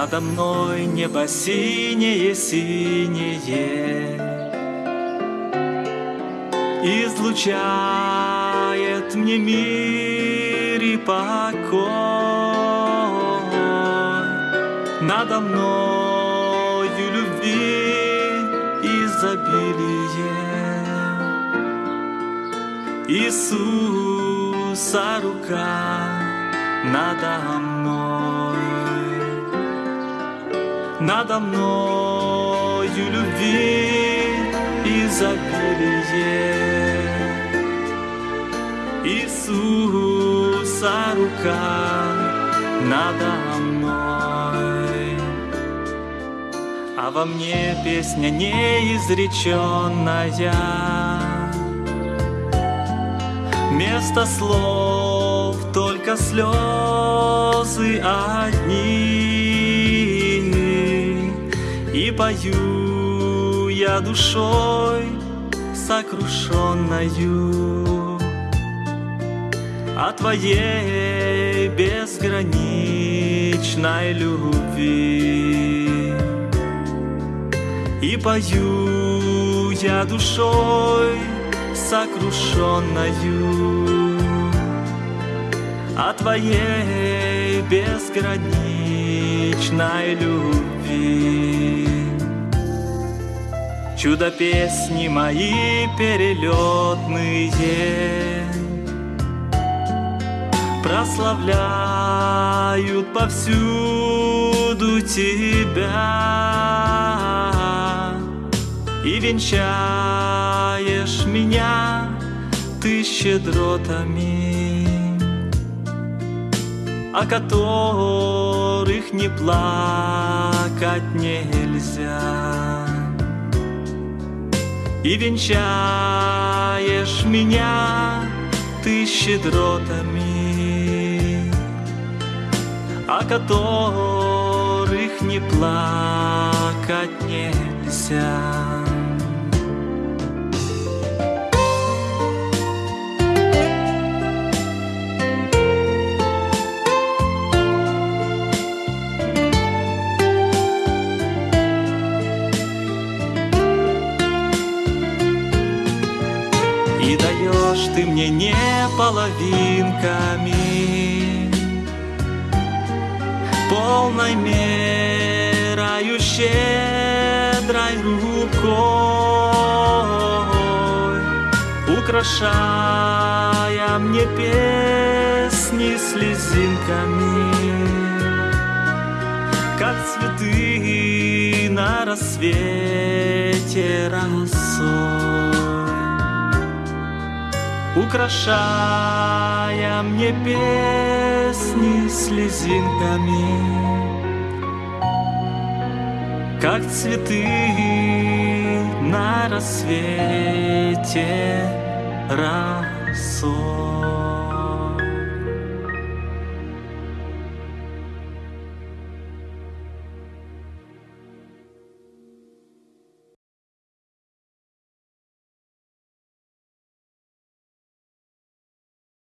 Надо мной небо синее, синее. Излучает мне мир и покой. Надо мною любви изобилие. Иисуса рука надо мной надо мною любви изобилие. Иисуса рука надо мной, а во мне песня неизреченная. Место слов только слезы одни. Пою я душой сокрушенною О Твоей безграничной любви. И пою я душой сокрушенною О Твоей безграничной любви Чудо песни мои перелетные. Прославляют повсюду Тебя. И венчаешь меня ты щедротами О которых не плакать нельзя и венчаешь меня ты щедротами, О которых не плакать нельзя. И даешь ты мне не половинками. Полной мерою щедрой рукой Украшая мне песни слезинками. Как цветы на рассвете росой украшая мне песни слезинками, как цветы на рассвете росой.